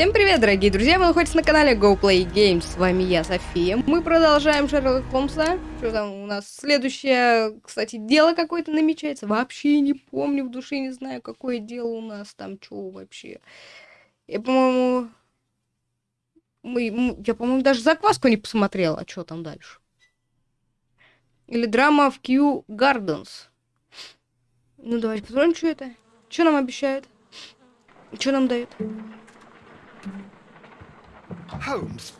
Всем привет, дорогие друзья! Вы находитесь на канале GoPlay Games. С вами я, София. Мы продолжаем Шерлока Холмса. Что там у нас? Следующее, кстати, дело какое-то намечается. Вообще не помню, в душе не знаю, какое дело у нас там, что вообще. Я, по-моему... Мы, я, по-моему, даже закваску не посмотрела, а что там дальше. Или драма в Q Gardens. Ну, давайте посмотрим, что это. Что нам обещают? Что нам дают?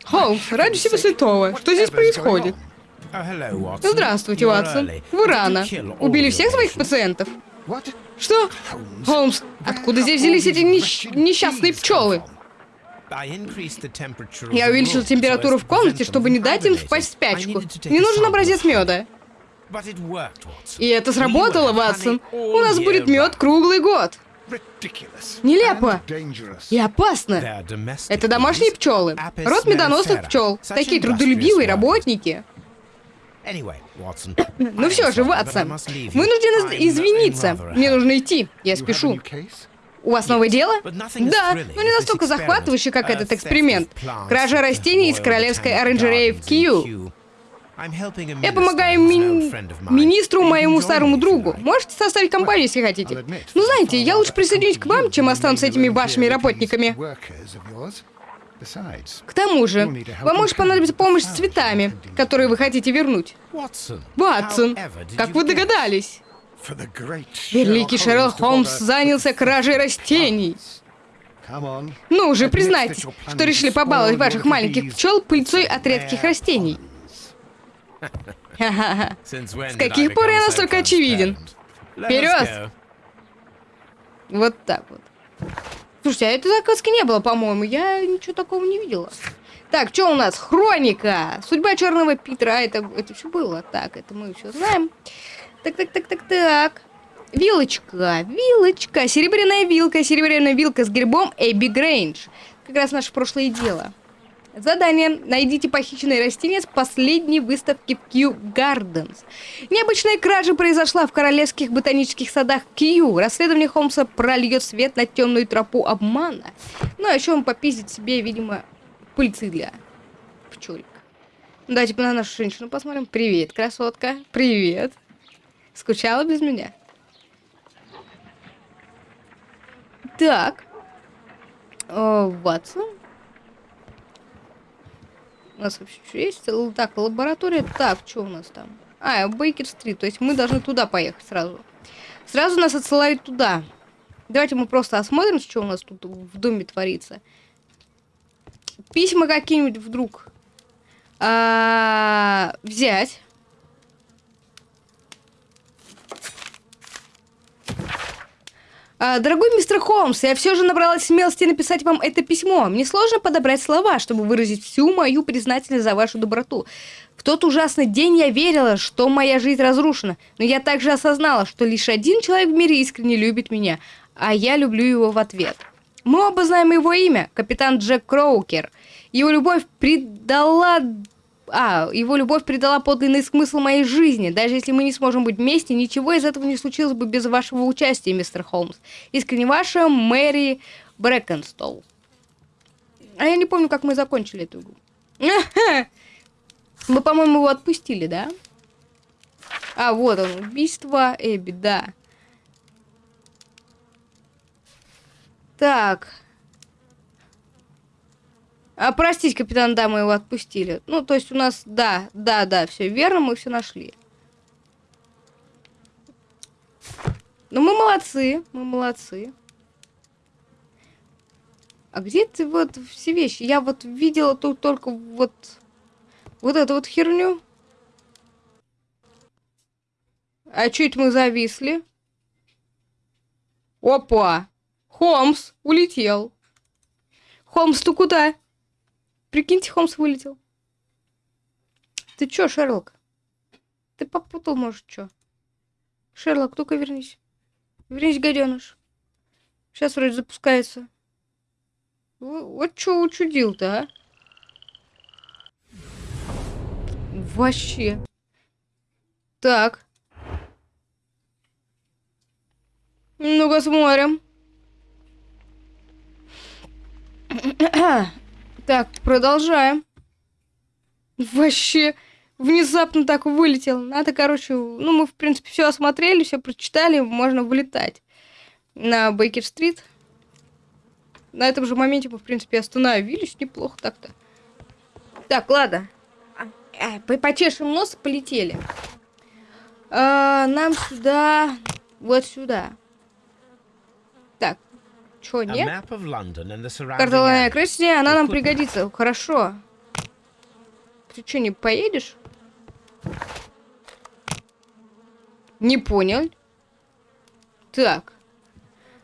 Холмс, ради всего святого, что здесь происходит? Здравствуйте, Ватсон. Вы рано. Убили всех своих пациентов? Что? Холмс, откуда здесь взялись эти нещ... несчастные пчелы? Я увеличил температуру в комнате, чтобы не дать им впасть в спячку. Мне нужен образец меда. И это сработало, Ватсон. У нас будет мед круглый год. Нелепо и опасно. Это домашние пчелы. Род медоносных пчел. Такие трудолюбивые работники. Ну все же, Ватсон, вынужден извиниться. Мне нужно идти. Я спешу. У вас новое дело? Да, но не настолько захватывающее, как этот эксперимент. Кража растений из королевской оранжереи в Кью. Я помогаю ми министру, моему старому другу. Можете составить компанию, если хотите. Ну, знаете, я лучше присоединюсь к вам, чем останусь с этими вашими работниками. К тому же, вам может понадобиться помощь с цветами, которые вы хотите вернуть. Ватсон, как вы догадались? Великий Шерлок Холмс занялся кражей растений. Ну уже признайтесь, что решили побаловать ваших маленьких пчел пыльцой от редких растений. С каких пор я настолько очевиден? Вперед! Вот так вот. Слушайте, а этой закладки не было, по-моему. Я ничего такого не видела. Так, что у нас? Хроника! Судьба Черного Питера. Это, это все было. Так, это мы все знаем. Так, так, так, так, так. Вилочка, вилочка, серебряная вилка, серебряная вилка с гербом Эбби Грейндж. Как раз наше прошлое дело. Задание. Найдите похищенное растение с последней выставки Кью Гарденс. Необычная кража произошла в королевских ботанических садах Кью. Расследование Холмса прольет свет на темную тропу обмана. Ну, а еще он попиздит себе, видимо, пыльцы для пчелик. Давайте на нашу женщину посмотрим. Привет, красотка. Привет. Скучала без меня? Так. О, Ватсон. У нас вообще что есть? Так, лаборатория. Так, что у нас там? А, Бейкер-стрит. То есть мы должны туда поехать сразу. Сразу нас отсылают туда. Давайте мы просто осмотрим, что у нас тут в доме творится. Письма какие-нибудь вдруг а, взять. А, дорогой мистер Холмс, я все же набралась смелости написать вам это письмо. Мне сложно подобрать слова, чтобы выразить всю мою признательность за вашу доброту. В тот ужасный день я верила, что моя жизнь разрушена, но я также осознала, что лишь один человек в мире искренне любит меня, а я люблю его в ответ. Мы оба знаем его имя, капитан Джек Кроукер. Его любовь придала а, его любовь придала подлинный смысл моей жизни. Даже если мы не сможем быть вместе, ничего из этого не случилось бы без вашего участия, мистер Холмс. Искренне ваша Мэри Брэкенстол. А я не помню, как мы закончили эту игру. Мы, по-моему, его отпустили, да? А, вот он, убийство Эбби, да. Так. А, простите, капитан, да, мы его отпустили. Ну, то есть у нас, да, да, да, все верно, мы все нашли. Ну, мы молодцы, мы молодцы. А где ты вот все вещи? Я вот видела тут только вот, вот эту вот херню. А чуть мы зависли. Опа! Холмс улетел. Холмс, ты куда? Прикиньте, Холмс вылетел. Ты чё, Шерлок? Ты попутал, может, чё? Шерлок, только вернись. Вернись, гаденыш. Сейчас вроде запускается. Вот чё учудил-то, а? Вообще. Так. Ну-ка смотрим. Так, продолжаем. Вообще, внезапно так вылетел. Надо, короче, ну, мы, в принципе, все осмотрели, все прочитали, можно вылетать на Бейкер-стрит. На этом же моменте мы, в принципе, остановились. Неплохо так-то. Так, ладно. А, а, почешем нос, полетели. А, нам сюда... Вот сюда. Чё, нет? Карта Лондона окрестности, она нам пригодится. Хорошо. Ты что, не поедешь? Не понял. Так.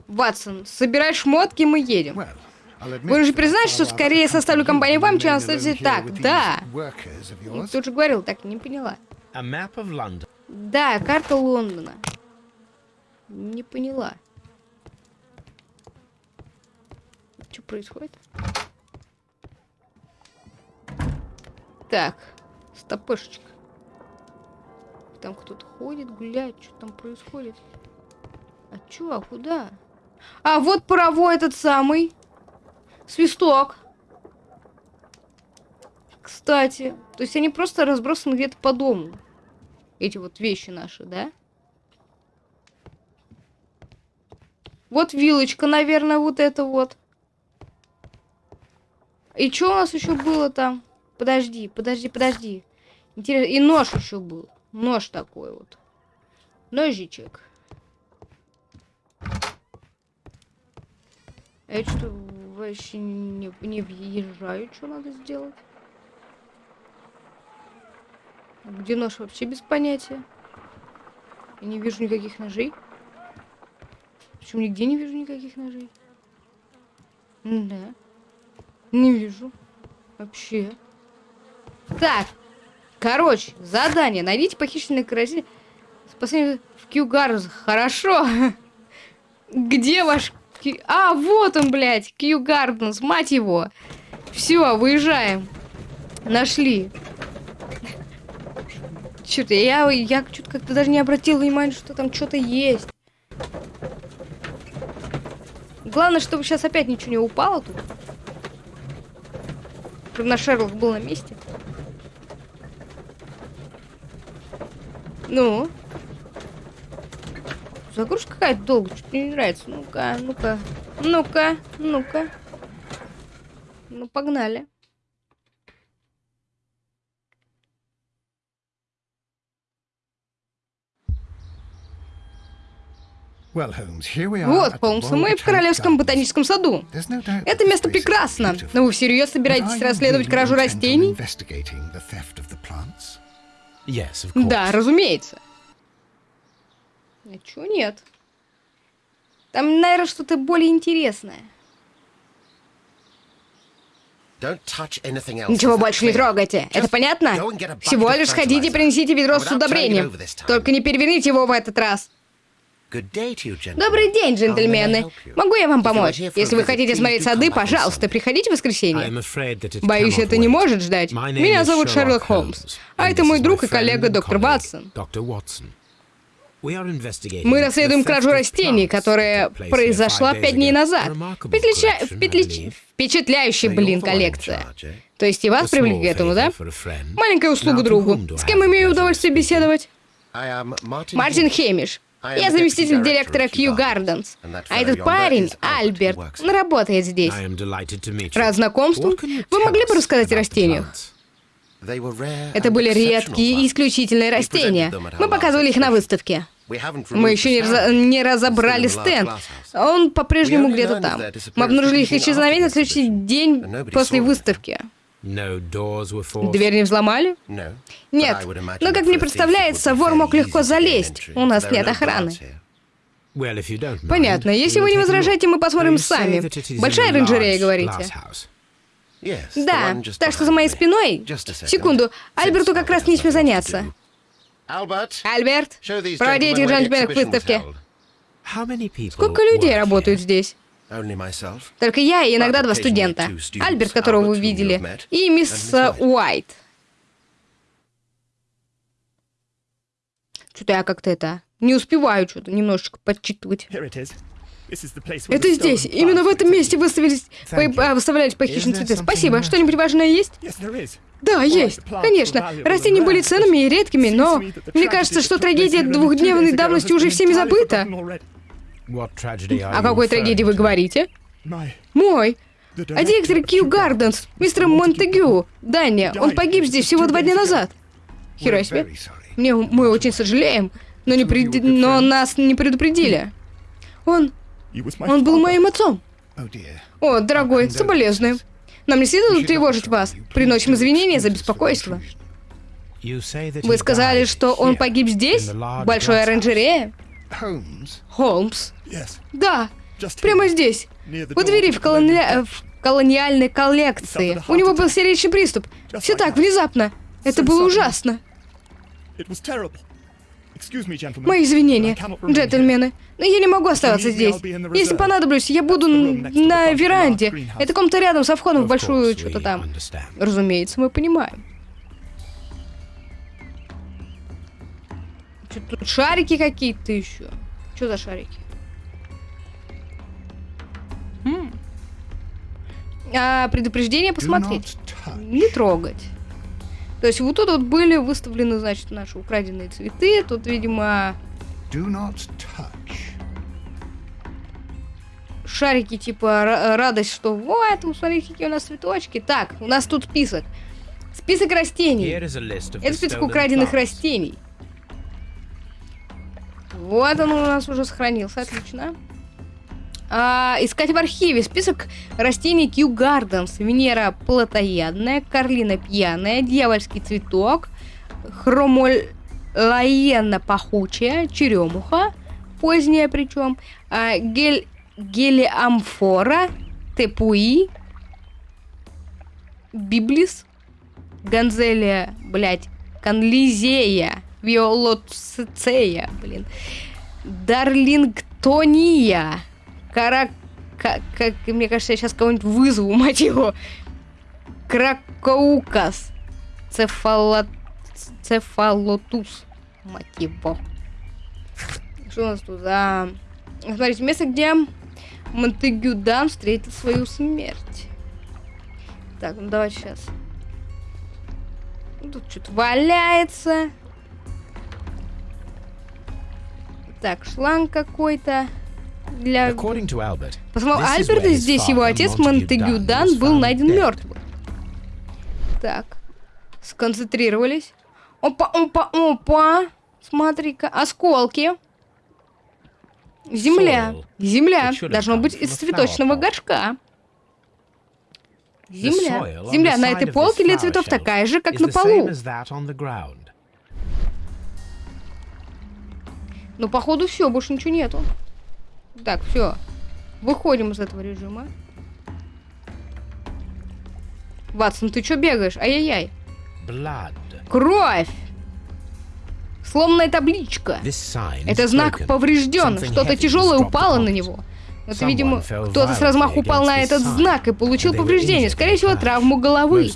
Ватсон, собирай шмотки, мы едем. Вы же признаете, что скорее составлю компанию вам, чем останетесь так? Да. Тут же говорил, так не поняла. Да, карта Лондона. Не поняла. Что происходит? Так, стопышечка. Там кто-то ходит, гуляет, что там происходит? А чё, а куда? А вот паровой этот самый. Свисток. Кстати. То есть они просто разбросаны где-то по дому. Эти вот вещи наши, да? Вот вилочка, наверное, вот это вот. И что у нас еще было там? Подожди, подожди, подожди. Интересно, и нож еще был. Нож такой вот. Ножичек. А я что вообще не, не въезжаю, что надо сделать? Где нож вообще без понятия? Я не вижу никаких ножей. Причем нигде не вижу никаких ножей. Да. Не вижу. Вообще. Так. Короче, задание. Найдите похищенный каратель. Спасение в Кьюгарус. Хорошо. Где ваш а, вот он, блядь, Кью Гарденс, мать его. Все, выезжаем. Нашли. Черт, я, я что-то как-то даже не обратил внимания, что там что-то есть. Главное, чтобы сейчас опять ничего не упало тут. Наш Шерлок был на месте. Ну? Загрузка какая-то долго, что-то мне не нравится. Ну-ка, ну-ка, ну-ка, ну-ка. Ну, погнали. Вот, Холмс, мы в Королевском ботаническом саду. Это место прекрасно, но вы всерьез собираетесь расследовать кражу растений? Да, разумеется. А чё нет? Там, наверное, что-то более интересное. Ничего больше не трогайте. Это понятно? Всего лишь сходите и принесите ведро с удобрением. Только не переверните его в этот раз. Добрый день, джентльмены. Могу я вам помочь? Если вы хотите смотреть сады, пожалуйста, приходите в воскресенье. Боюсь, это не может ждать. Меня зовут Шерлок Холмс. А это мой друг и коллега доктор Ватсон. Мы расследуем кражу растений, которая произошла пять дней назад. Впечатля... Впечатля... Впечатляющая, блин, коллекция. То есть и вас привлекли к этому, да? Маленькая услуга другу. С кем имею удовольствие беседовать? Мартин Хемиш. Я заместитель директора Кью Гарденс. А этот парень, Альберт, он работает здесь. Рад знакомству. Вы могли бы рассказать о растениях? Это были редкие и исключительные растения. Мы показывали их на выставке. Мы еще не, раз, не разобрали стенд. Он по-прежнему где-то там. Мы обнаружили их исчезновение на следующий день после выставки. Дверь не взломали? Нет. Но, как мне представляется, вор мог легко залезть. У нас нет охраны. Понятно. Если вы не возражаете, мы посмотрим сами. Большая оранжерея, говорите? Да, так что за моей спиной... Секунду, Альберту как раз нечем заняться. Альберт, проводи этих джентльменов к выставке. Сколько людей работают здесь? Только я и иногда два студента. Альберт, которого вы видели, и мисс Уайт. Что-то я как-то это... Не успеваю что-то немножечко подчитывать. Это здесь. Именно в этом месте выставились, по, а, выставлялись похищенные цветы. Спасибо. Что-нибудь важное есть? Да, есть. Конечно. Растения были ценными и редкими, но мне кажется, что трагедия двухдневной давности уже всеми забыта. О какой трагедии вы говорите? Мой. А директор Кью Гарденс, мистер Монтегю, Даня, он погиб здесь всего два дня назад. Херо себе. Мне, мы очень сожалеем, но, не пред... но нас не предупредили. Он... Он был моим отцом. О, дорогой, соболезную. Нам не следует тревожить вас. Приносим извинения за беспокойство. Вы сказали, что он погиб здесь? В большой оранжерее? Холмс? Да, прямо здесь. У двери в, колони... в колониальной коллекции. У него был сердечный приступ. Все так, внезапно. Это было ужасно. Мои извинения, джентльмены. Но я не могу оставаться здесь. Если понадоблюсь, я буду на веранде. Это комната рядом со входом в большую что-то там. Разумеется, мы понимаем. Что тут шарики какие-то еще? Что за шарики? А, предупреждение посмотреть. Не трогать. То есть вот тут вот были выставлены, значит, наши украденные цветы. Тут, видимо... Шарики, типа, радость, что вот, смотрите, какие у нас цветочки. Так, у нас тут список. Список растений. Это список украденных растений. Вот он у нас уже сохранился, отлично. А, искать в архиве список растений Кью Гарденс. Венера плотоядная, Карлина пьяная, дьявольский цветок, хромолаена пахучая, черемуха, поздняя причем, а, гель, гелиамфора, тепуи, библис, ганзелия, блять, канлизея, виолоцея, блин, дарлингтония, Кара... Как, как, мне кажется, я сейчас кого-нибудь вызову, мать его. Кракоукас. Цефало... Цефалотус. Мать его. Что у нас тут? А... Смотрите, место, где Монтегю Дан встретил свою смерть. Так, ну давайте сейчас. Тут что-то валяется. Так, шланг какой-то для... По словам Альберта, здесь его отец Монтегю Дан был найден мертвым. Так, сконцентрировались. Опа, опа, опа. Смотри-ка, осколки. Земля. Земля. Должно быть из цветочного горшка. Земля. Земля на этой полке для цветов такая же, как на полу. Ну, походу, все, больше ничего нету. Так, все. Выходим из этого режима. Ватсон, ты что бегаешь? Ай-яй-яй. Кровь! Сломанная табличка. Это знак поврежден. Что-то тяжелое упало на него. Это, видимо, кто-то с размаху упал на этот знак и получил повреждение. Скорее всего, травму головы.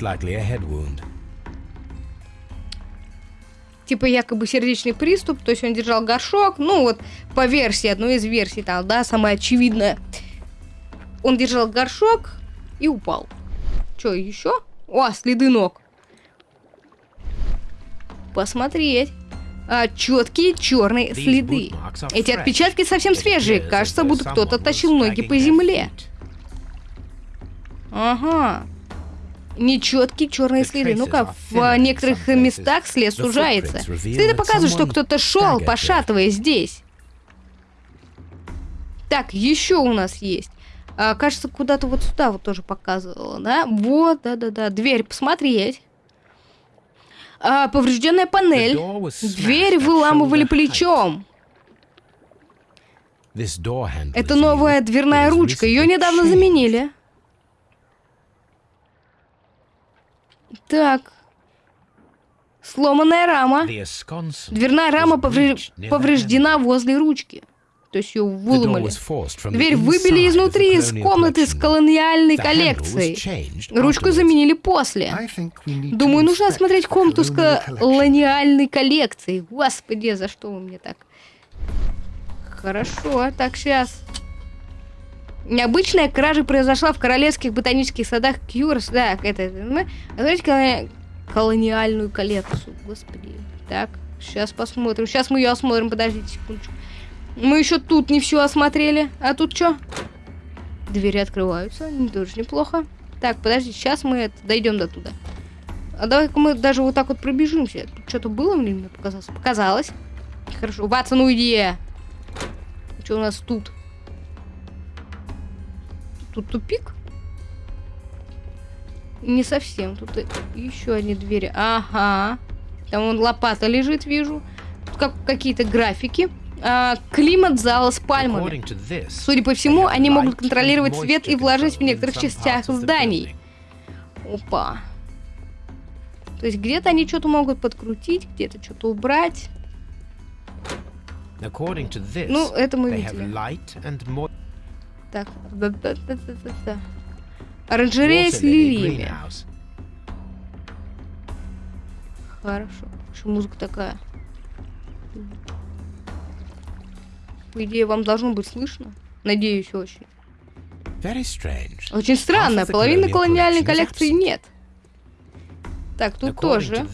Типа якобы сердечный приступ, то есть он держал горшок, ну вот по версии, одной из версий там, да, самая очевидная. Он держал горшок и упал. Что, еще? О, следы ног. Посмотреть. А, четкие черные следы. Эти отпечатки совсем свежие. Кажется, будто кто-то тащил ноги по земле. Ага нечеткие черные следы. Ну-ка, в некоторых местах след сужается. Следы показывают, что кто-то шел, пошатываясь здесь. Так, еще у нас есть. А, кажется, куда-то вот сюда вот тоже показывала, да? Вот, да-да-да. Дверь посмотреть. А, поврежденная панель. Дверь выламывали плечом. Это новая дверная ручка. Ее недавно заменили. Так. Сломанная рама. Дверная рама повре... повреждена возле ручки. То есть ее выломали. Дверь выбили изнутри из комнаты с колониальной коллекцией. Ручку заменили после. Думаю, нужно осмотреть комнату с колониальной коллекцией. Господи, за что вы мне так? Хорошо, так, сейчас. Необычная кража произошла в королевских ботанических садах Кьюрс. Да, это... Смотрите колониальную коллекцию. Господи. Так, сейчас посмотрим. Сейчас мы ее осмотрим. Подождите секундочку. Мы еще тут не все осмотрели. А тут что? Двери открываются. Тоже неплохо. Так, подожди, сейчас мы это, дойдем до туда. А давай-ка мы даже вот так вот пробежимся. Тут что-то было мне показалось? Показалось. Хорошо. Ватсон, уйди. Что у нас тут? Тут тупик? Не совсем. Тут еще одни двери. Ага. Там вон лопата лежит, вижу. Тут как какие-то графики. А, климат зала с пальмами. Судя по всему, они могут контролировать свет и влажность в некоторых частях зданий. Опа. То есть где-то они что-то могут подкрутить, где-то что-то убрать. Ну, это мы видели. Так. Оранжерея с лилиями. Хорошо. Что музыка такая? По идее, вам должно быть слышно. Надеюсь, очень. Очень странно. Половины колониальной коллекции нет. Так, тут тоже.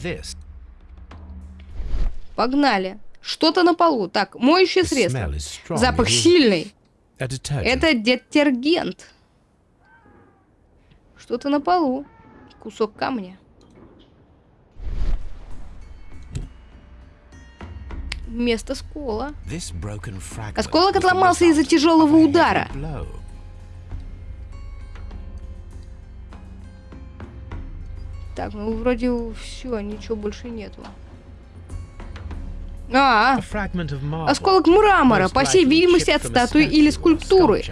Погнали. Что-то на полу. Так, моющее средство. Запах сильный. Это детергент. Что-то на полу. Кусок камня. Место скола. Осколок отломался из-за тяжелого удара. Так, ну вроде все, ничего больше нету. А, осколок мрамора, по всей видимости, от статуи или скульптуры.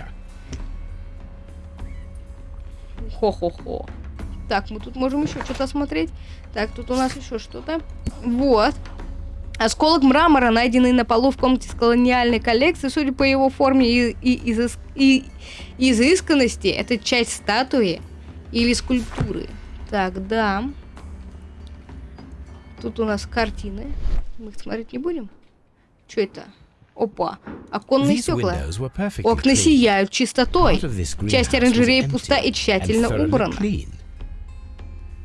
Хо-хо-хо. Так, мы тут можем еще что-то осмотреть. Так, тут у нас еще что-то. Вот. Осколок мрамора, найденный на полу в комнате с колониальной коллекцией, судя по его форме и, и, изыс, и изысканности, это часть статуи или скульптуры. Так, да. Тут у нас картины. Мы их смотреть не будем? Что это? Опа, оконные стекла. Окна сияют чистотой. Часть оранжереи пуста и тщательно убрана.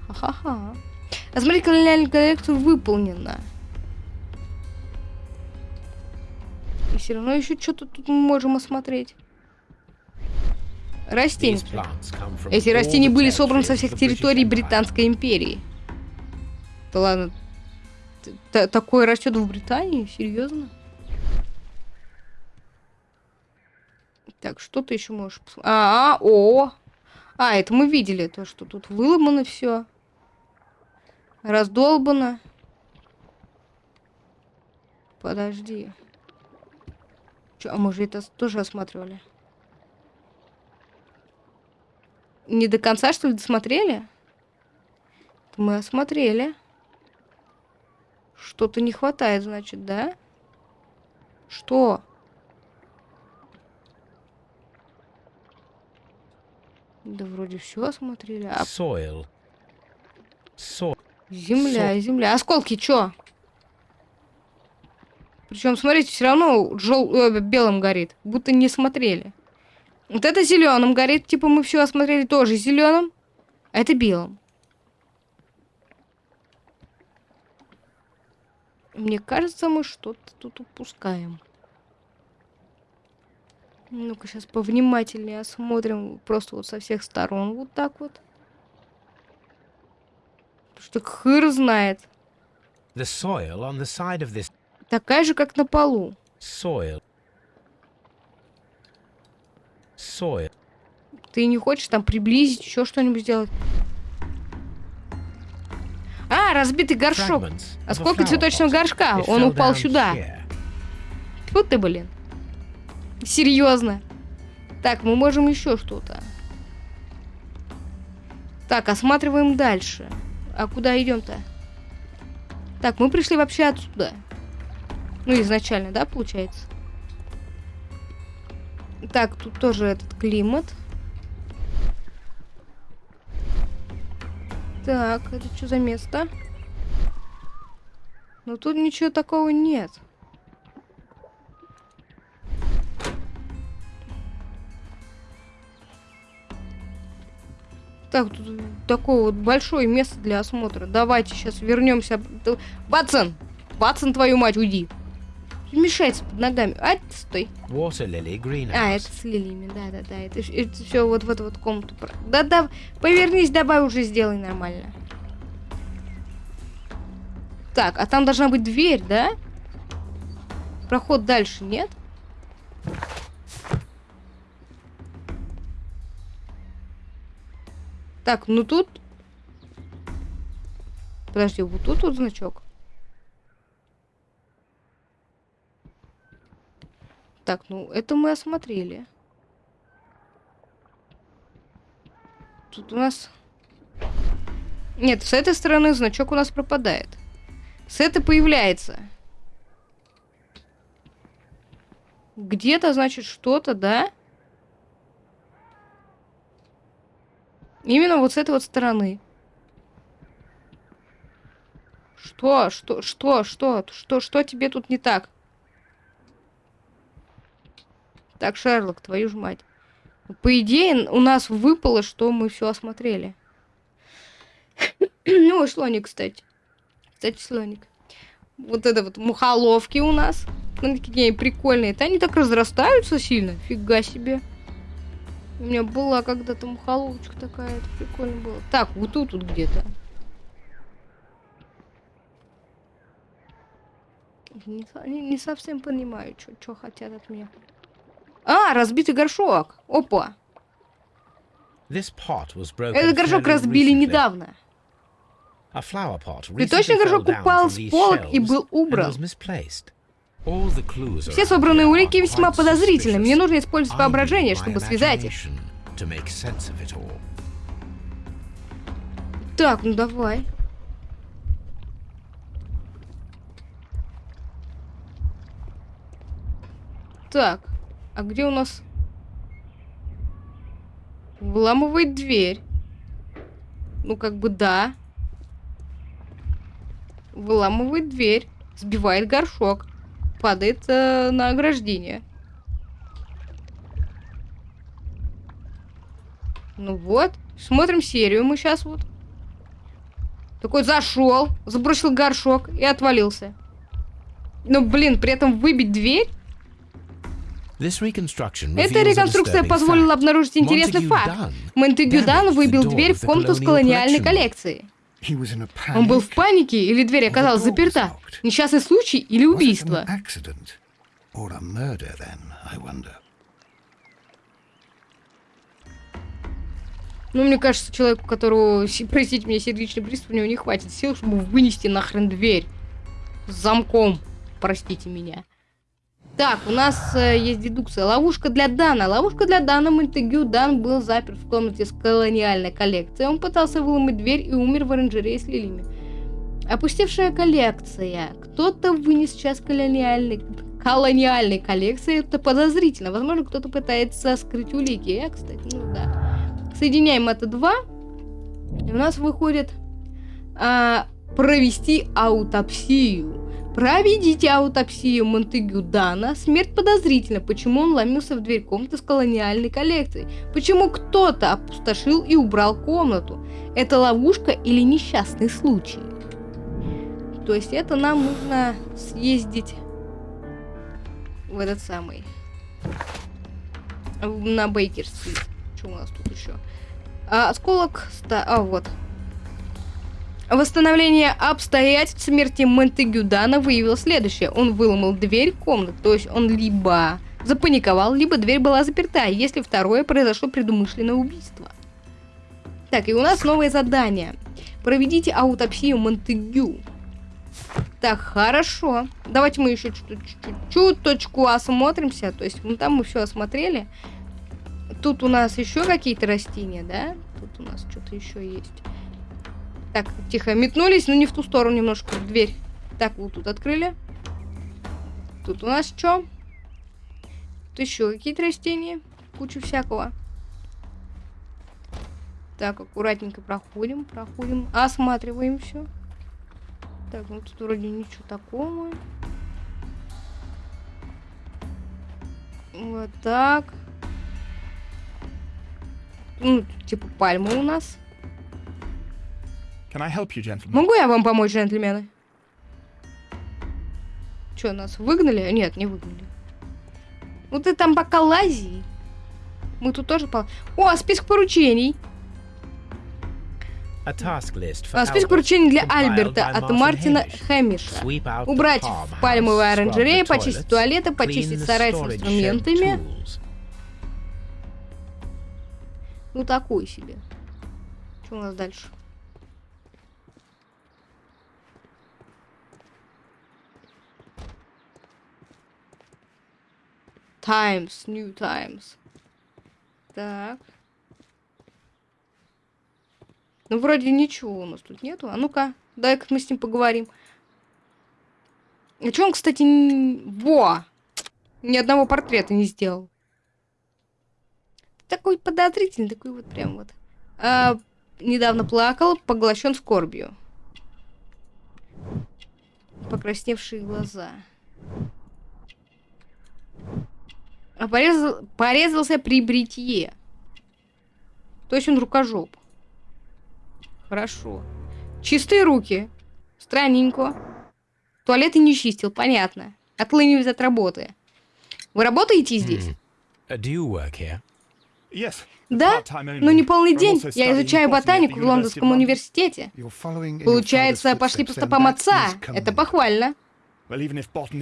Ха-ха-ха. А смотри, колониальная коллекция выполнена. И все равно еще что-то тут мы можем осмотреть. Растения. Эти растения были собраны со всех территорий Британской империи. Да ладно, Т такое растет в Британии? Серьезно? Так, что ты еще можешь посмотреть? А, -а, о! А, это мы видели, то, что тут выломано все. Раздолбано. Подожди. Че, а мы же это тоже осматривали? Не до конца, что ли, досмотрели? Мы осмотрели. Что-то не хватает, значит, да? Что? Да вроде все осмотрели. А... Soil. So... Земля, so... земля. Осколки, чё? Причем, смотрите, все равно жел... э, белым горит. Будто не смотрели. Вот это зеленым горит. Типа мы все осмотрели тоже зеленым. А это белым. Мне кажется, мы что-то тут упускаем. Ну-ка, сейчас повнимательнее осмотрим. Просто вот со всех сторон. Вот так вот. Потому что хыр знает. The soil on the side of this... Такая же, как на полу. Soil. Soil. Ты не хочешь там приблизить, еще что-нибудь сделать? А, разбитый горшок. Осколки цветочного горшка. Он упал сюда. Вот ты, блин. Серьезно. Так, мы можем еще что-то. Так, осматриваем дальше. А куда идем-то? Так, мы пришли вообще отсюда. Ну, изначально, да, получается? Так, тут тоже этот климат. Так, это что за место? Но тут ничего такого нет. Так, тут такое вот большое место для осмотра. Давайте сейчас вернемся. Батсон! Батсон, твою мать, уйди! Мешается под ногами. А, стой. Water А, это с лилиями, да-да-да. Это, это все вот в эту вот комнату. Да-да, повернись, давай уже сделай нормально. Так, а там должна быть дверь, да? Проход дальше нет? Так, ну тут... Подожди, вот тут вот значок. Так, ну это мы осмотрели. Тут у нас... Нет, с этой стороны значок у нас пропадает. С этой появляется. Где-то, значит, что-то, да? Именно вот с этой вот стороны. Что? Что? Что? Что? Что? Что тебе тут не так? Так, Шерлок, твою ж мать. По идее, у нас выпало, что мы все осмотрели. ну, слоник, кстати. Кстати, слоник. Вот это вот мухоловки у нас. Они такие прикольные. Это они так разрастаются сильно. Фига себе. У меня была когда-то мухоловочка такая. Это прикольно было. Так, вот тут тут где-то. Не, не совсем понимаю, что хотят от меня. А, разбитый горшок. Опа. Этот горшок разбили недавно. Цветочный горшок упал с полок и был убран. Все собранные улики весьма подозрительны. Мне нужно использовать воображение, чтобы связать их. Так, ну давай. Так. А где у нас... Вламывает дверь. Ну, как бы да. Выламывает дверь. Сбивает горшок. Падает э, на ограждение. Ну вот. Смотрим серию мы сейчас вот. Такой зашел, забросил горшок и отвалился. Ну, блин, при этом выбить дверь эта реконструкция позволила обнаружить интересный факт. Монтегю Дан выбил дверь в комнату с колониальной коллекцией. Он был в панике или дверь оказалась заперта? Несчастный случай или убийство? Ну, мне кажется, человеку, которого, простите меня, сердечный приступ, у него не хватит сил, чтобы вынести нахрен дверь с замком. Простите меня. Так, у нас э, есть дедукция. Ловушка для Дана. Ловушка для Дана. Монтегю Дан был заперт в комнате с колониальной коллекцией. Он пытался выломать дверь и умер в оранжерее с лилиями. Опустевшая коллекция. Кто-то вынес часть колониальной, колониальной коллекции. Это подозрительно. Возможно, кто-то пытается скрыть улики. Я, кстати, ну да. Соединяем это два. И у нас выходит а, провести аутопсию. Проведите аутопсию Монтегю Дана. Смерть подозрительна. Почему он ломился в дверь комнаты с колониальной коллекцией? Почему кто-то опустошил и убрал комнату? Это ловушка или несчастный случай? То есть это нам нужно съездить в этот самый... На Бейкер-стрит. Что у нас тут еще? А, осколок... Ста... А, вот. Восстановление обстоятельств смерти Монтегюдана выявило следующее. Он выломал дверь комнаты, то есть он либо запаниковал, либо дверь была заперта, если второе произошло предумышленное убийство. Так, и у нас новое задание. Проведите аутопсию Монтегю. Так, хорошо. Давайте мы еще чуть-чуть осмотримся. То есть, ну там мы все осмотрели. Тут у нас еще какие-то растения, да? Тут у нас что-то еще есть. Так, тихо, метнулись, но не в ту сторону немножко, дверь. Так, вот тут открыли. Тут у нас что? Тут еще какие-то растения. Куча всякого. Так, аккуратненько проходим, проходим, осматриваем все. Так, ну тут вроде ничего такого. Вот так. Ну, типа пальмы у нас. Могу я вам помочь, джентльмены? Че, нас выгнали? Нет, не выгнали. Ну ты там пока лази. Мы тут тоже по... О, список поручений. A task list for А, список поручений для Альберта от Мартина. Хэмиша. Убрать в пальмовой the почистить туалеты, почистить сарай с инструментами. Ну, такой себе. Что у нас дальше? Times, New Times. Так. Ну, вроде ничего у нас тут нету. А ну-ка, дай-ка мы с ним поговорим. А чё он, кстати, н- во! Ни одного портрета не сделал. Такой подозрительный, такой вот прям вот. А, недавно плакал, поглощен скорбью. Покрасневшие глаза. А порезал, порезался при бритье. То есть он рукожоп. Хорошо. Чистые руки. Странненько. Туалеты не чистил, понятно. Отлынивает от работы. Вы работаете здесь? Uh? Yes. Да, но не полный день. Я изучаю ботанику в Лондонском университете. Получается, пошли по стопам отца. Это похвально.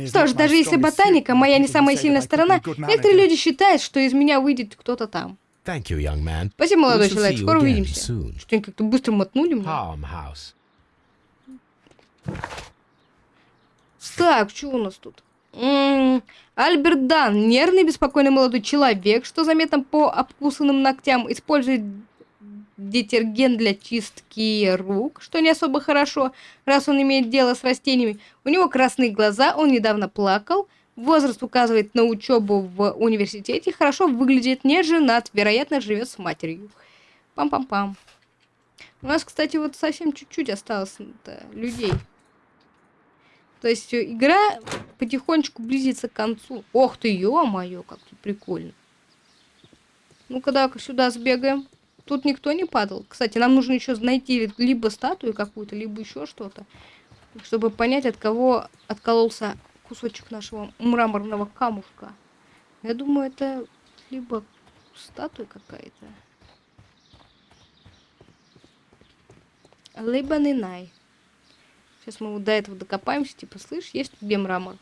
Что ж, даже если ботаника моя не самая сильная сторона, некоторые люди считают, что из меня выйдет кто-то там. You. Спасибо, молодой человек. Скоро увидимся. Что-нибудь как-то быстро мотнули мне. Так, что у нас тут? М, Альберт Дан, нервный, беспокойный молодой человек, что заметно по обкусанным ногтям, использует детергент для чистки рук, что не особо хорошо, раз он имеет дело с растениями. У него красные глаза, он недавно плакал, возраст указывает на учебу в университете, хорошо выглядит, не женат, вероятно, живет с матерью. Пам-пам-пам. У нас, кстати, вот совсем чуть-чуть осталось людей. То есть игра потихонечку близится к концу. Ох ты, ё-моё, как тут прикольно. Ну-ка, давай сюда сбегаем. Тут никто не падал. Кстати, нам нужно еще найти либо статую какую-то, либо еще что-то, чтобы понять, от кого откололся кусочек нашего мраморного камушка. Я думаю, это либо статуя какая-то, либо Нинай. Сейчас мы вот до этого докопаемся, типа, слышь, есть тут где мрамор?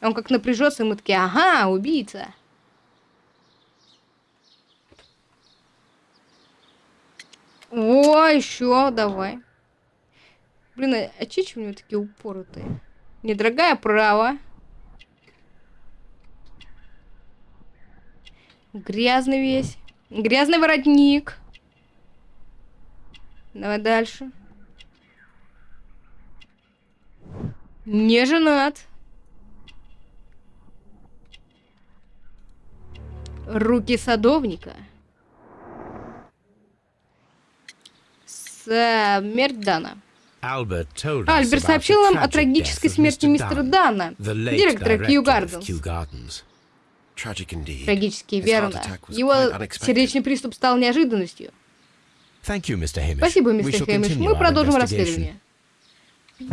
Он как напряжется, и мы такие, ага, убийца. О, еще, давай. Блин, а, а чичи у него такие упоротые? Недорогая право. Грязный весь. Грязный воротник. Давай дальше. Не женат. Руки садовника. Смерть Дана. Альберт сообщил нам о трагической смерти мистера Дана, директора Кью Гарденс. Трагически, верно. Его сердечный приступ стал неожиданностью. Спасибо, мистер Хэмиш. Мы продолжим расследование.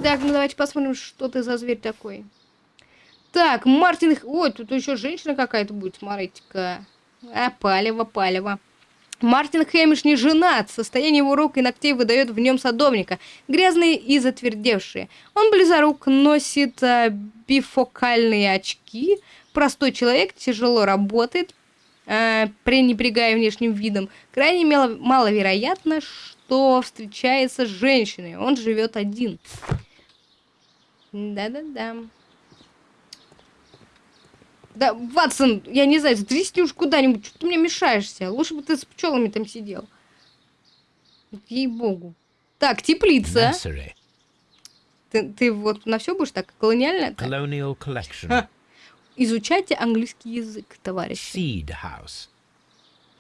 Так, ну давайте посмотрим, что ты за зверь такой. Так, Мартин... Ой, тут еще женщина какая-то будет, смотрите-ка. А, палево, палево. Мартин Хэмиш не женат. Состояние его рук и ногтей выдает в нем садовника. Грязные и затвердевшие. Он близорук, носит а, бифокальные очки. Простой человек, тяжело работает, а, пренебрегая внешним видом. Крайне мало- маловероятно, что встречается с женщиной. Он живет один. Да-да-да. Да, Ватсон, я не знаю, сдрисни уж куда-нибудь, что ты мне мешаешься? Лучше бы ты с пчелами там сидел. Ей-богу. Так, теплица. Nursery. Ты, ты вот на все будешь так колониально? Colonial collection. Ха. Изучайте английский язык, товарищи. Seed house.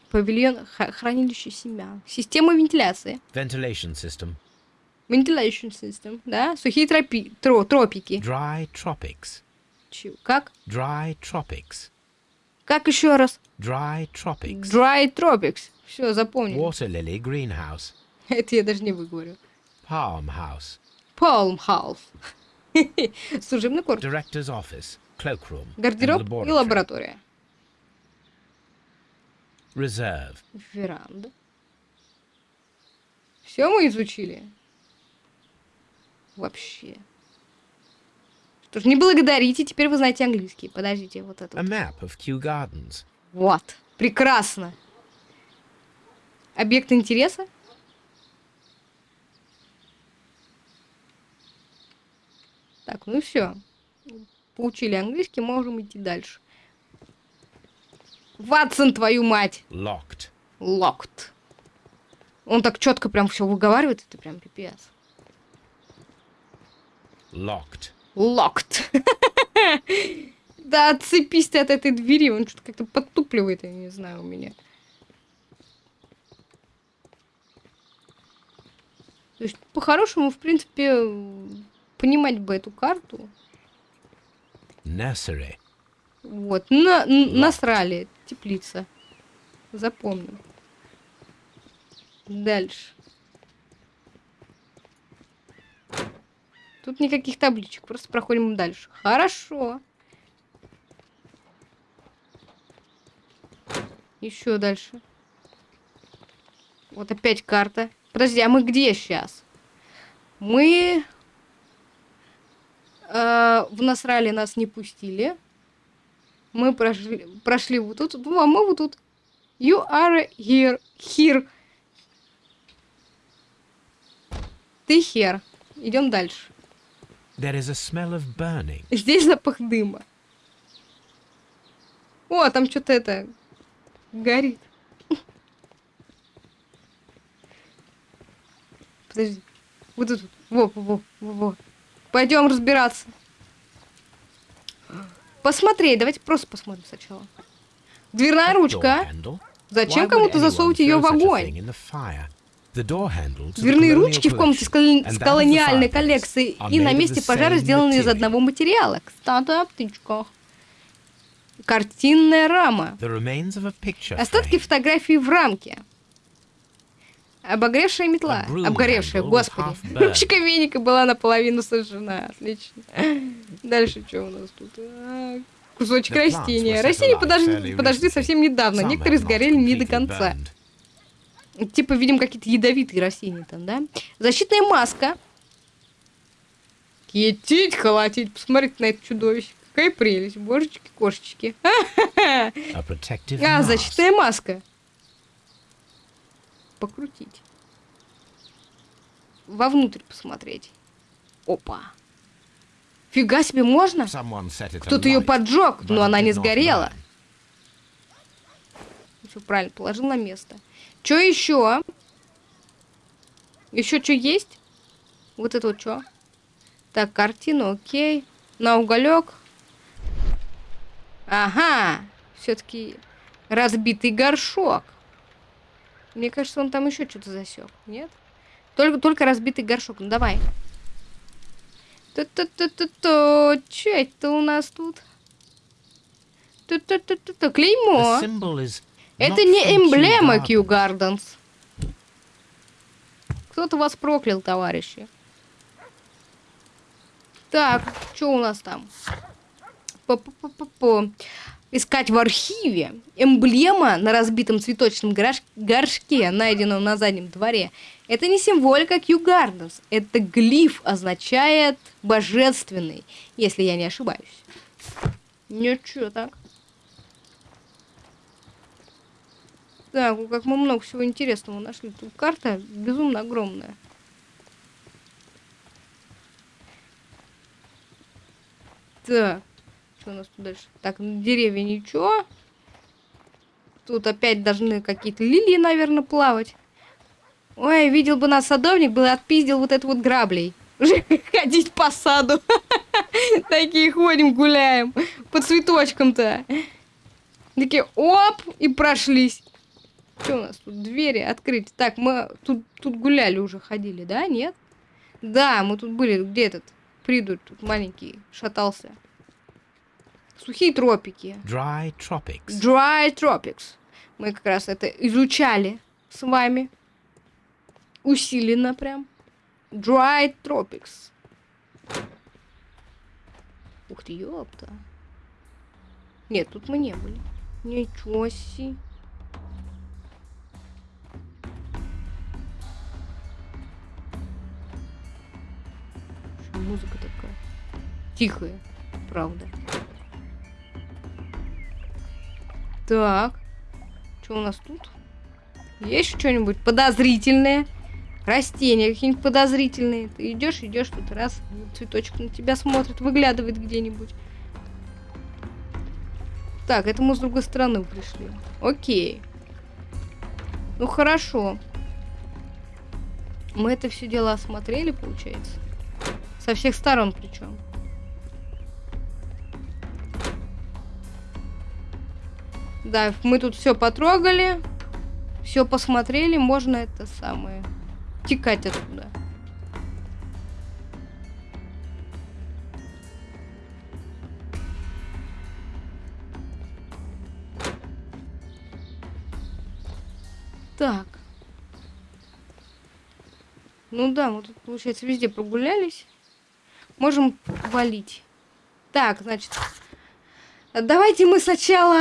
Павильон хранилище семян. Система вентиляции. Ventilation system. Ventilation system, да? Сухие тропи, тро, тропики. Dry tropics. Как? Dry tropics. Как еще раз? Dry tropics. Dry tropics. Все, запомнил. Water lily greenhouse. Это я даже не выговорю. Palm House. Palm House. Служебный корпус. Director's office. Cloakroom. Гардероб и лаборатория. Reserve. Веранда. Все мы изучили? Вообще. Что ж, не благодарите, теперь вы знаете английский. Подождите, вот это. A map of Kew Gardens. Вот. Прекрасно. Объект интереса? Так, ну все. Получили английский, можем идти дальше. Ватсон, твою мать! Locked. Locked. Он так четко прям все выговаривает, это прям пипец. Locked. Locked. Да отцепись ты от этой двери, он что-то как-то подтупливает, я не знаю, у меня. То есть, по-хорошему, в принципе, понимать бы эту карту. Nursery. Вот, на, насрали, теплица. Запомнил. Дальше. Тут никаких табличек, просто проходим дальше. Хорошо. Еще дальше. Вот опять карта. Подожди, а мы где сейчас? Мы э, в Насрале нас не пустили. Мы прошли, прошли вот тут, ну, а мы вот тут. You are here, here. Ты here. Идем дальше. There is a smell of burning. Здесь запах дыма. О, там что-то это горит. Подожди. Вот тут. Во, во, во, во. Пойдем разбираться. Посмотреть. Давайте просто посмотрим сначала. Дверная ручка. Зачем кому-то засовывать ее в огонь? Дверные ручки в комнате с, колониальной are и на месте пожара сделаны из одного материала. Кстати, о птичках. Картинная рама. Остатки фотографии в рамке. Обогревшая метла. Обгоревшая, господи. Ручка веника была наполовину сожжена. Отлично. Дальше что у нас тут? Кусочек растения. Растения подожди, подожди совсем недавно. Некоторые сгорели не до конца. Типа, видим, какие-то ядовитые растения там, да? Защитная маска. Китить, холотить. Посмотрите на это чудовище. Какая прелесть. Божечки, кошечки. А, защитная маска. Покрутить. Вовнутрь посмотреть. Опа. Фига себе, можно? Кто-то ее поджег, но она не сгорела. Все правильно, положил на место. Что еще? Еще что есть? Вот это вот что? Так, картину, окей. На уголек. Ага, все-таки разбитый горшок. Мне кажется, он там еще что-то засек, нет? Только, только разбитый горшок. Ну давай. Ту-ту-ту-ту-ту. Че это у нас тут? Ту-ту-ту-ту-ту. Клеймо. Это not не эмблема Gardens. Кью Гарденс. Кто-то вас проклял, товарищи. Так, что у нас там? По-по-по-по-по. Искать в архиве. Эмблема на разбитом цветочном горш- горшке, найденном на заднем дворе. Это не символика Кью Гарденс. Это глиф означает божественный, если я не ошибаюсь. Ничего так. Так, ну как мы много всего интересного нашли. Тут карта безумно огромная. Так, что у нас тут дальше? Так, ну, деревья ничего. Тут опять должны какие-то лилии, наверное, плавать. Ой, видел бы нас садовник, бы отпиздил вот это вот граблей. Ходить по саду. Такие ходим, гуляем. По цветочкам-то. Такие, оп, и прошлись. Что у нас тут? Двери открыть. Так, мы тут, тут гуляли уже, ходили, да? Нет? Да, мы тут были. Где этот придурь тут маленький шатался? Сухие тропики. Dry tropics. Dry Tropics. Мы как раз это изучали с вами. усиленно прям. Dry Tropics. Ух ты, ёпта. Нет, тут мы не были. Ничего себе. Музыка такая? Тихая, правда. Так. Что у нас тут? Есть что-нибудь подозрительное? Растения какие-нибудь подозрительные. Ты идешь, идешь, тут раз цветочек на тебя смотрит, выглядывает где-нибудь. Так, это мы с другой стороны пришли. Окей. Ну хорошо. Мы это все дело осмотрели, получается. Со всех сторон причем. Да, мы тут все потрогали, все посмотрели, можно это самое текать отсюда. Так. Ну да, мы тут, получается, везде прогулялись. Можем валить. Так, значит, давайте мы сначала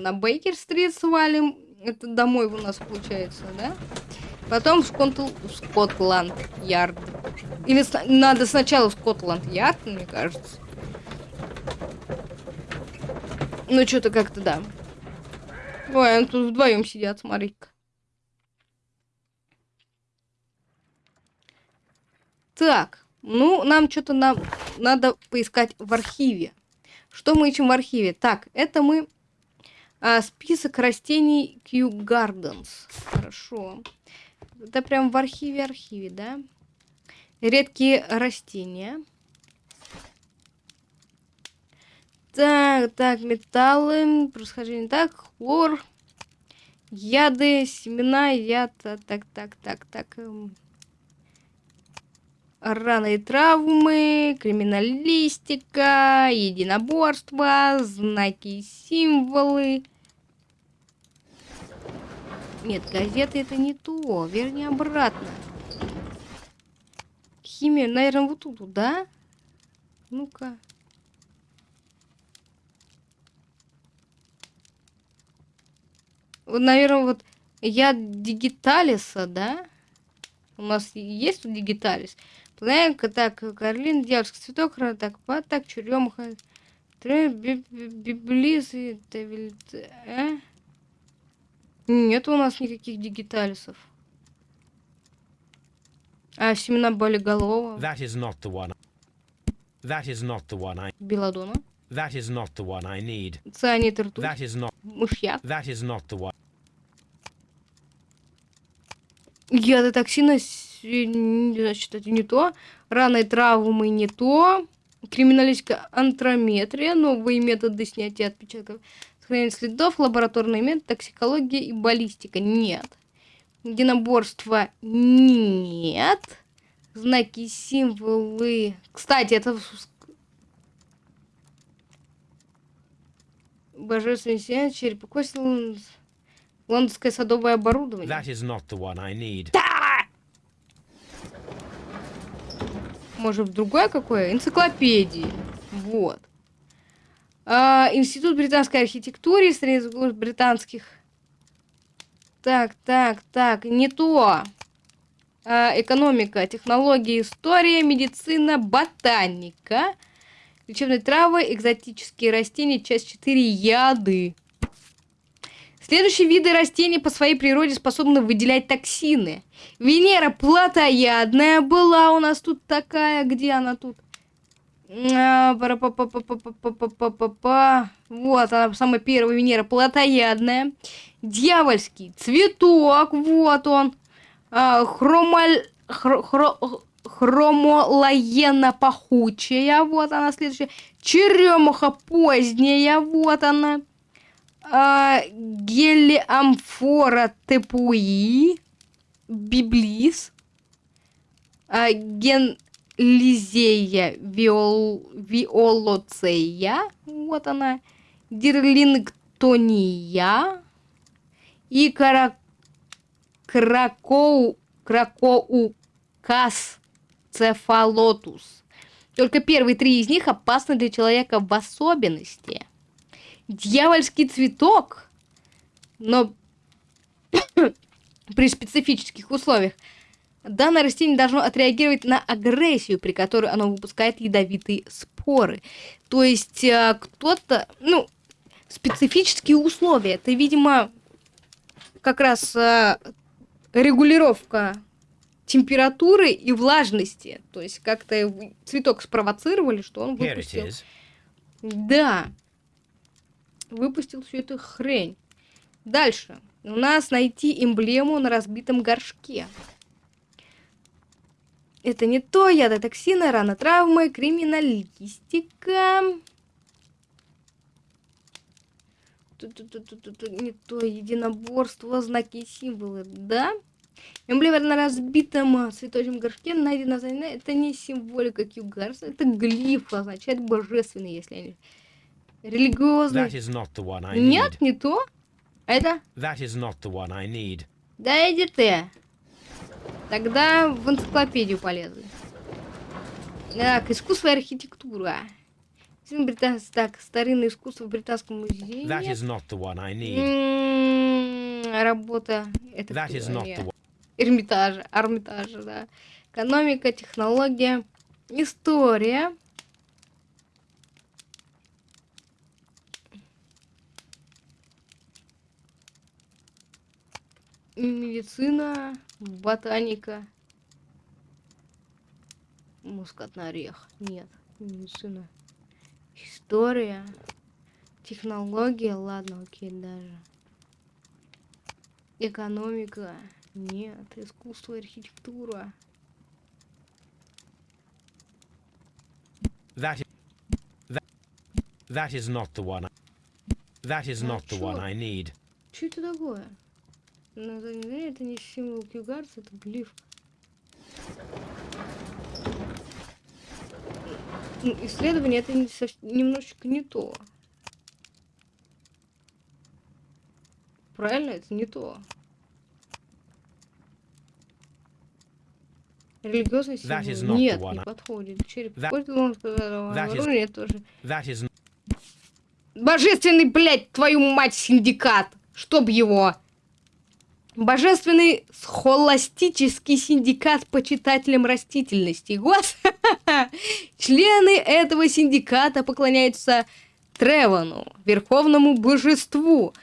на Бейкер-стрит свалим. Это домой у нас получается, да? Потом в Скотл... Скотланд-Ярд. Или надо сначала в Скотланд-Ярд, мне кажется. Ну, что-то как-то, да. Ой, они тут вдвоем сидят, смотри-ка. Так, ну, нам что-то нам надо поискать в архиве. Что мы ищем в архиве? Так, это мы а, список растений Kew Gardens. Хорошо. Это прям в архиве-архиве, да? Редкие растения. Так, так, металлы, происхождение так, хлор, яды, семена, яд, так, так, так, так. Эм. Раны и травмы, криминалистика, единоборство, знаки и символы. Нет, газеты это не то, верни обратно. Химия, наверное, вот тут, да? Ну-ка. Вот, наверное, вот я Дигиталиса, да? У нас есть тут Дигиталис? Планка, так, Карлин, дьявольский цветок, так, па, так, черемуха, библиз, а? Нет у нас никаких дигиталисов. А, семена болиголова. That is not the one. That is not the one I... Беладона. That is not the one I need. Цианид ртуть. That is not... Мышьяк. That is not the one. Яды токсина, значит, это не то. Раны травмы не то. Криминалистика антрометрия, новые методы снятия отпечатков, сохранения следов, лабораторный метод, токсикология и баллистика. Нет. Единоборство нет. Знаки, символы. Кстати, это... Божественный сияние, череп косил... Лондонское садовое оборудование. That is not the one I need. Может, другое какое? Энциклопедии. Вот. А, Институт британской архитектуры, Союз британских. Так, так, так, не то. А, экономика, технология, история, медицина, ботаника, лечебные травы, экзотические растения, часть 4, яды. Следующие виды растений по своей природе способны выделять токсины. Венера плотоядная была у нас тут такая. Где она тут? Вот она, самая первая Венера плотоядная. Дьявольский цветок, вот он. Хромаль... Хро... Хромолаена пахучая, вот она следующая. Черемуха поздняя, вот она а, гелиамфора тепуи, библис, а, генлизея виол, виолоцея, вот она, дирлингтония, и кара... кракоу... кракоукас цефалотус. Только первые три из них опасны для человека в особенности. Дьявольский цветок, но при специфических условиях. Данное растение должно отреагировать на агрессию, при которой оно выпускает ядовитые споры. То есть э, кто-то, ну, специфические условия. Это, видимо, как раз э, регулировка температуры и влажности. То есть как-то цветок спровоцировали, что он выпустил. Да. Выпустил всю эту хрень. Дальше. У нас найти эмблему на разбитом горшке. Это не то, ядотоксины, рана травмы, криминалистика. Не то, единоборство, знаки и символы, да? Эмблема на разбитом цветочном горшке найдена Это не символика Кьюгарса, это глиф, означает божественный, если они... Религиозный. Нет, не то. Это? Да иди ты. Тогда в энциклопедию полезли. Так, искусство и архитектура. Британ... Так, старинное искусство в Британском музее. That is not the one I need. М -м, работа. Это That is not the one. Эрмитажа, Армитажа, да. Экономика, технология, история. Медицина, ботаника. Мускатный орех. Нет, медицина. История. Технология, ладно, окей, даже. Экономика. Нет, искусство архитектура. That is, that, that is not the one. That is not the one I need. Что это такое? Ну, это не символ Кьюгарса, это глиф. Ну, исследование это не, немножечко не то. Правильно, это не то. Религиозный символ. Нет, не подходит. Череп. That... Нет, тоже. Is... Божественный, блядь, твою мать, синдикат! Чтоб его... Божественный схоластический синдикат почитателям растительности. Гос! Члены этого синдиката поклоняются Тревону, верховному божеству.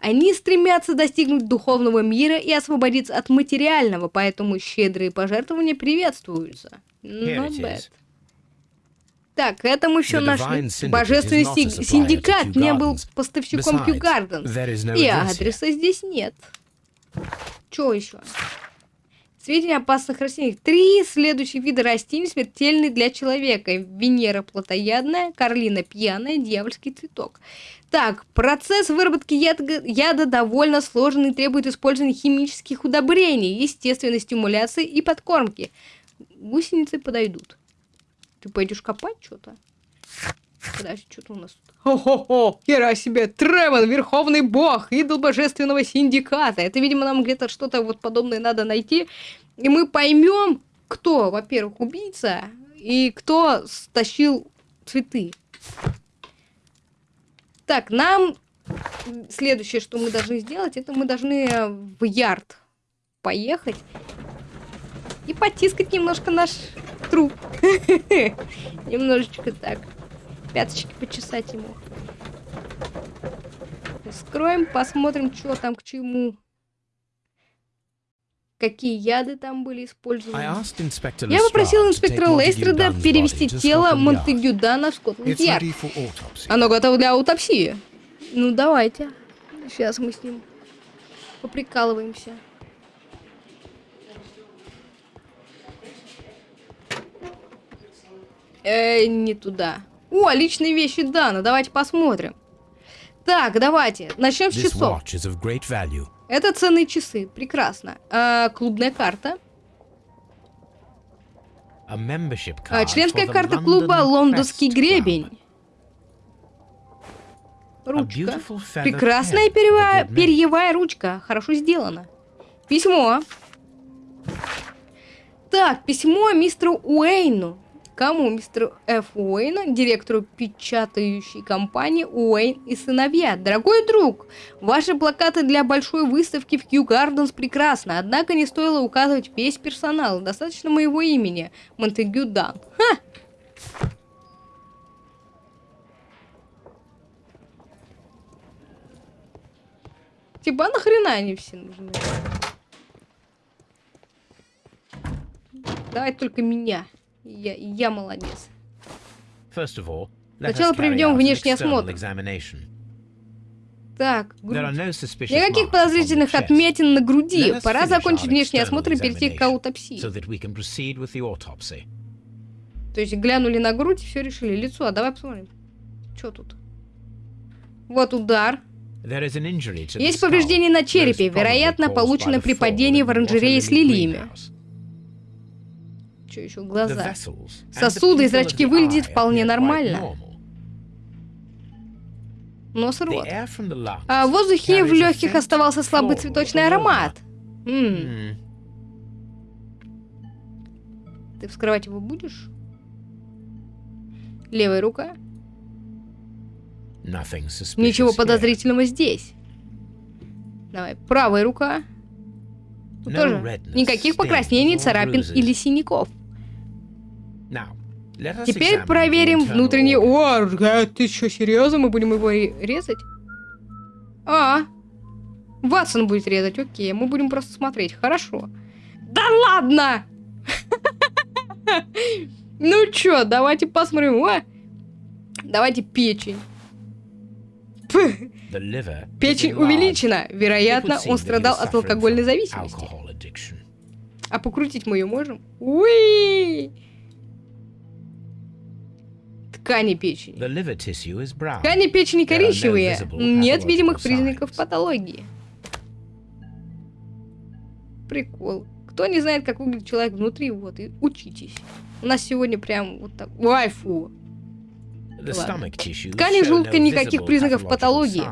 Они стремятся достигнуть духовного мира и освободиться от материального, поэтому щедрые пожертвования приветствуются. Так, это мы еще нашли. Божественный синдикат не был поставщиком Gardens. И адреса здесь нет. Что еще? Сведения опасных растениях. Три следующих вида растений смертельны для человека. Венера плотоядная, карлина пьяная, дьявольский цветок. Так, процесс выработки яда, яда довольно сложный и требует использования химических удобрений, естественной стимуляции и подкормки. Гусеницы подойдут. Ты пойдешь копать что-то? Подожди, что-то у нас тут. Хо-хо-хо! Хера себе! Тревен, верховный бог, идол божественного синдиката. Это, видимо, нам где-то что-то вот подобное надо найти. И мы поймем, кто, во-первых, убийца, и кто стащил цветы. Так, нам следующее, что мы должны сделать, это мы должны в ярд поехать и потискать немножко наш труп. Немножечко так пяточки почесать ему. Скроем, посмотрим, что там к чему. Какие яды там были использованы. Я попросил инспектора Лейстреда перевести тело Монтегю Дана в Скотланд-Ярд. Оно готово для аутопсии. Ну, давайте. Сейчас мы с ним поприкалываемся. Э, не туда. О, личные вещи Дана, давайте посмотрим. Так, давайте, начнем с часов. Это ценные часы, прекрасно. А, клубная карта. А, членская карта клуба «Лондонский гребень». Ручка. Прекрасная перьевая, перьевая ручка. Хорошо сделано. Письмо. Так, письмо мистеру Уэйну. Кому? Мистеру Ф. Уэйну, директору печатающей компании Уэйн и сыновья. Дорогой друг, ваши плакаты для большой выставки в Кью Гарденс прекрасны, однако не стоило указывать весь персонал. Достаточно моего имени. Монтегю Дан. Ха! Типа а нахрена они все нужны? Давай только меня. Я, я молодец. All, Сначала проведем внешний осмотр. Так, грудь. Никаких подозрительных отметин на груди. Пора закончить внешний осмотр и перейти к аутопсии. so. То есть глянули на грудь и все решили. Лицо, а давай посмотрим. Что тут? Вот удар. Есть повреждение на черепе, вероятно, получено при падении в оранжерее с лилиями. Что еще? Глаза. Сосуды и зрачки выглядят вполне нормально. Нос и рот. А в воздухе в легких оставался слабый цветочный аромат. М, Hmm. Ты вскрывать его будешь? Левая рука. Ничего подозрительного здесь. Давай, правая рука. Тоже никаких покраснений, царапин или синяков. Теперь проверим внутренний... О, ты что, серьезно? Мы будем его ре- резать? А, Ватсон будет резать, окей. Мы будем просто смотреть, хорошо. Да ладно! Ну чё, давайте посмотрим. О, Давайте печень. Печень увеличена. Вероятно, он страдал от алкогольной зависимости. А покрутить мы ее можем? Уи! Ткани печени. Ткани печени коричневые. Нет видимых признаков патологии. Прикол. Кто не знает, как выглядит человек внутри, вот, и учитесь. У нас сегодня прям вот так. Ой, фу. Ладно. Ткани желудка никаких признаков патологии.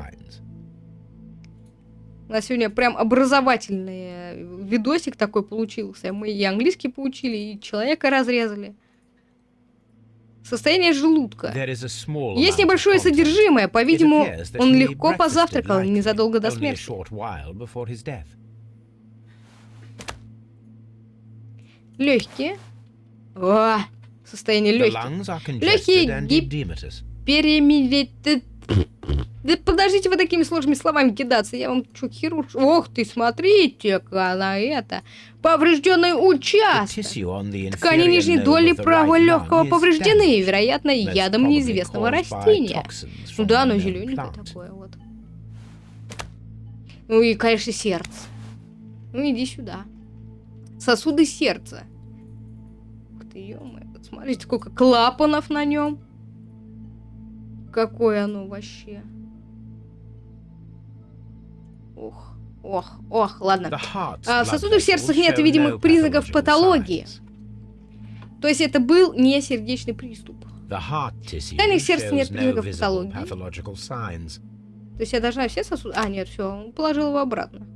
У нас сегодня прям образовательный э, видосик такой получился. Мы и английский поучили, и человека разрезали. Состояние желудка. Есть небольшое содержимое. По-видимому, он легко позавтракал незадолго до смерти. Легкие. О, состояние легких. Легкие congested Да подождите вы такими сложными словами кидаться. Я вам что, хирург? Ох ты, смотрите-ка на это. Поврежденный участок. Ткани нижней доли правого легкого повреждены, вероятно, ядом неизвестного растения. Ну да, оно зелененькое такое вот. Ну и, конечно, сердце. Ну иди сюда. Сосуды сердца. Ух ты, ё смотрите, сколько клапанов на нем. Какое оно вообще. Ох, ох, ох, ладно. А, в сосудах сердца нет видимых признаков патологии. То есть это был не сердечный приступ. Tissue тканях сердца нет признаков патологии. То есть я должна все сосуды... А, нет, все, положил его обратно.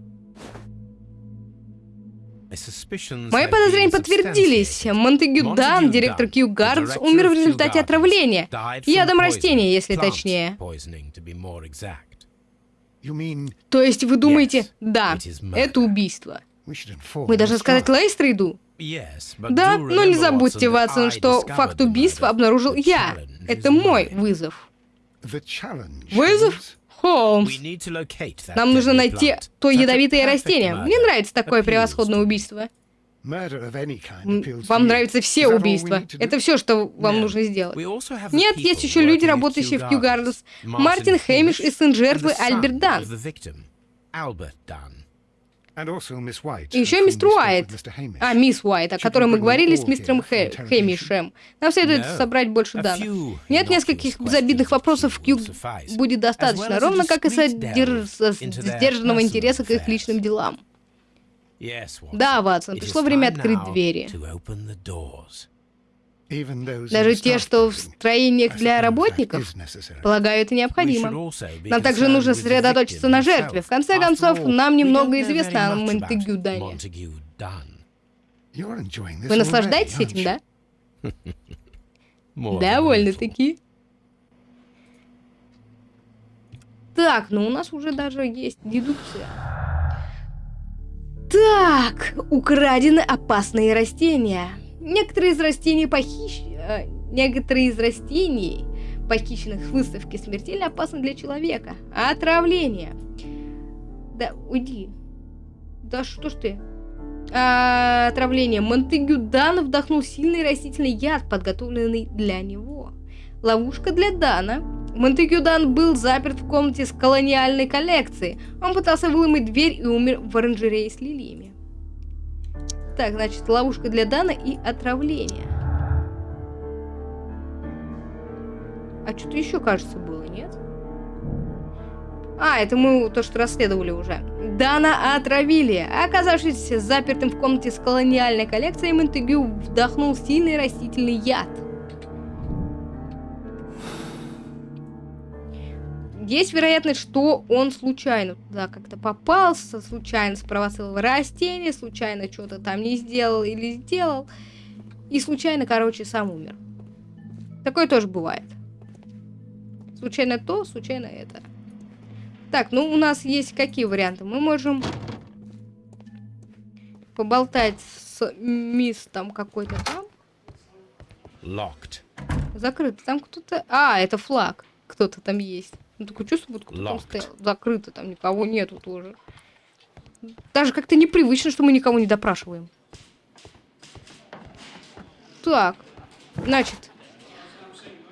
Мои подозрения подтвердились. Монтегю Дан, директор Кью Гардс, умер в результате отравления. Ядом растения, если точнее. То есть вы думаете, да, это убийство. Мы Мы должны сказать Лейстрейду. Да, но не забудьте, Ватсон, что факт убийства обнаружил я. Это мой вызов. Вызов? Холмс. Нам нужно найти то ядовитое растение. Мне нравится такое превосходное убийство. Вам нравятся все убийства. Это все, что вам нужно сделать. Нет, есть еще люди, работающие в Кью Гарденс. Мартин Хэмиш и сын жертвы Альберт Дан. И еще мистер Уайт. А, мисс Уайт, о которой мы говорили с мистером Хэ- Хэмишем. Нам следует собрать больше данных. Нет нескольких безобидных вопросов в Кью будет достаточно, ровно как и содерж- со- сдержанного интереса к их личным делам. Да, Ватсон, пришло время открыть двери. Даже те, что в строениях для работников, полагаю, это необходимо. Нам также нужно сосредоточиться на жертве. В конце концов, нам немного известно о Монтегю Дане. Вы наслаждаетесь этим, да? Довольно-таки. Так, ну у нас уже даже есть дедукция. Так, украдены опасные растения. Некоторые из растений похищены... Э, некоторые из растений, похищенных с выставки, смертельно опасны для человека. Отравление... Да, уйди. Да что ж ты? А, отравление. Монтегю Дан вдохнул сильный растительный яд, подготовленный для него. Ловушка для Дана. Монтегю Дан был заперт в комнате с колониальной коллекцией. Он пытался выломать дверь и умер в оранжерее с лилиями. Так, значит, ловушка для Дана и отравление. А что-то еще, кажется, было, нет? А, это мы то, что расследовали уже. Дана отравили. Оказавшись запертым в комнате с колониальной коллекцией, Монтегю вдохнул сильный растительный яд. Есть вероятность, что он случайно туда как-то попался, случайно спровоцировал растение, случайно что-то там не сделал или сделал, и случайно, короче, сам умер. Такое тоже бывает. Случайно то, случайно это. Так, ну у нас есть какие варианты? Мы можем поболтать с мисс там какой-то там. Locked. Закрыто. Там кто-то... А, это флаг. Кто-то там есть. Ну, такое чувство, вот кто там стоял. Закрыто, там никого нету тоже. Даже как-то непривычно, что мы никого не допрашиваем. Так. Значит,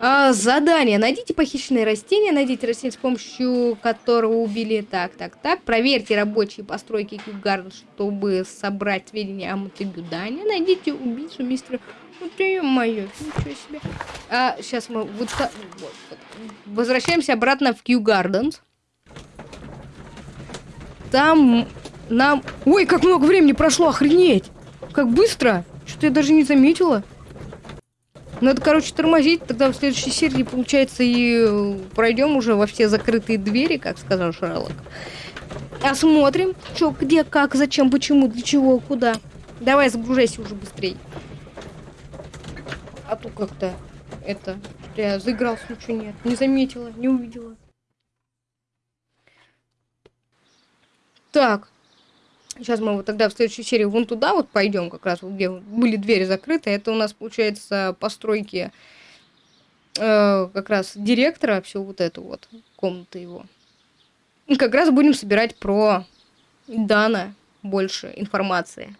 а, задание. Найдите похищенные растения, найдите растения, с помощью которого убили так, так, так. Проверьте рабочие постройки Кьюгард, чтобы собрать сведения о Мотыгюдане. Найдите убийцу мистера... Вот мое, ничего себе. А, сейчас мы вот, вот, вот. возвращаемся обратно в Кью Гарденс. Там нам... Ой, как много времени прошло, охренеть! Как быстро! Что-то я даже не заметила. Надо, короче, тормозить, тогда в следующей серии, получается, и э, пройдем уже во все закрытые двери, как сказал Шерлок. Осмотрим, что, где, как, зачем, почему, для чего, куда. Давай, загружайся уже быстрее. А то как-то это... Я заигрался, ничего нет. Не заметила, не увидела. Так. Сейчас мы вот тогда в следующей серии вон туда вот пойдем, как раз где были двери закрыты. Это у нас, получается, постройки э, как раз директора, все вот эту вот, комнаты его. И как раз будем собирать про Дана больше информации.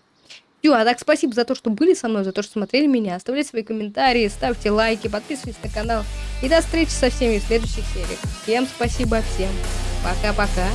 Ю, а так спасибо за то, что были со мной, за то, что смотрели меня. Оставляйте свои комментарии, ставьте лайки, подписывайтесь на канал. И до встречи со всеми в следующих сериях. Всем спасибо, всем пока-пока.